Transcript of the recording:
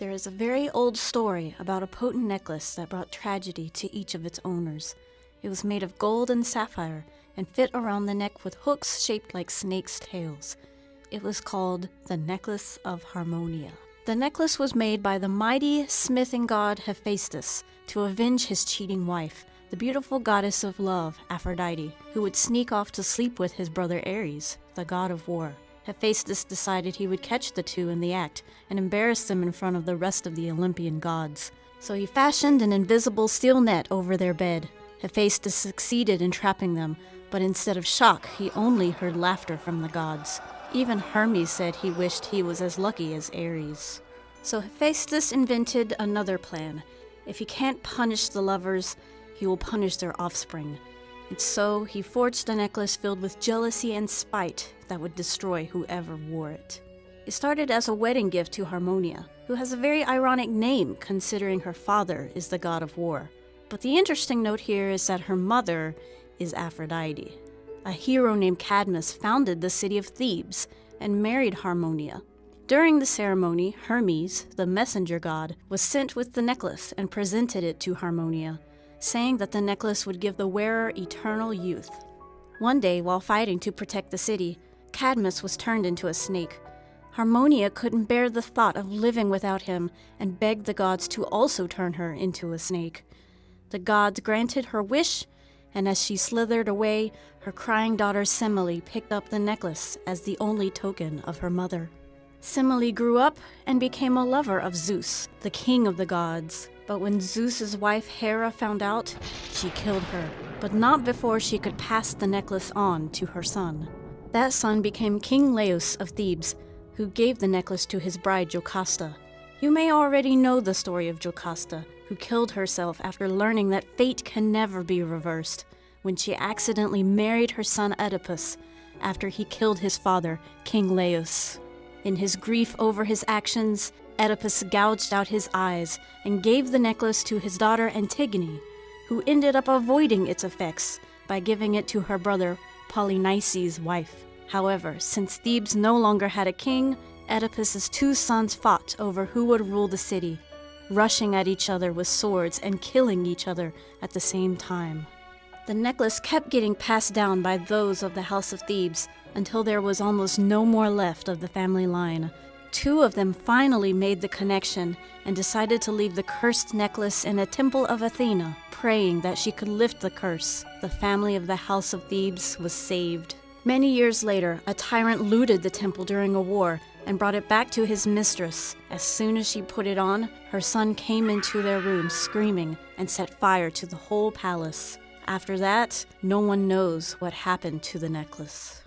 There is a very old story about a potent necklace that brought tragedy to each of its owners. It was made of gold and sapphire and fit around the neck with hooks shaped like snakes' tails. It was called the Necklace of Harmonia. The necklace was made by the mighty smithing god Hephaestus to avenge his cheating wife, the beautiful goddess of love, Aphrodite, who would sneak off to sleep with his brother Ares, the god of war. Hephaestus decided he would catch the two in the act and embarrass them in front of the rest of the Olympian gods. So he fashioned an invisible steel net over their bed. Hephaestus succeeded in trapping them, but instead of shock, he only heard laughter from the gods. Even Hermes said he wished he was as lucky as Ares. So Hephaestus invented another plan. If he can't punish the lovers, he will punish their offspring. And so he forged a necklace filled with jealousy and spite that would destroy whoever wore it. It started as a wedding gift to Harmonia, who has a very ironic name considering her father is the god of war. But the interesting note here is that her mother is Aphrodite. A hero named Cadmus founded the city of Thebes and married Harmonia. During the ceremony, Hermes, the messenger god, was sent with the necklace and presented it to Harmonia, saying that the necklace would give the wearer eternal youth. One day, while fighting to protect the city, Cadmus was turned into a snake. Harmonia couldn't bear the thought of living without him and begged the gods to also turn her into a snake. The gods granted her wish, and as she slithered away, her crying daughter Semele picked up the necklace as the only token of her mother. Semele grew up and became a lover of Zeus, the king of the gods. But when Zeus's wife Hera found out, she killed her, but not before she could pass the necklace on to her son. That son became King Laius of Thebes, who gave the necklace to his bride Jocasta. You may already know the story of Jocasta, who killed herself after learning that fate can never be reversed when she accidentally married her son Oedipus after he killed his father, King Laius. In his grief over his actions, Oedipus gouged out his eyes and gave the necklace to his daughter Antigone, who ended up avoiding its effects by giving it to her brother Polynices' wife. However, since Thebes no longer had a king, Oedipus's two sons fought over who would rule the city, rushing at each other with swords and killing each other at the same time. The necklace kept getting passed down by those of the House of Thebes until there was almost no more left of the family line. Two of them finally made the connection and decided to leave the cursed necklace in a temple of Athena, praying that she could lift the curse. The family of the House of Thebes was saved. Many years later, a tyrant looted the temple during a war and brought it back to his mistress. As soon as she put it on, her son came into their room screaming and set fire to the whole palace. After that, no one knows what happened to the necklace.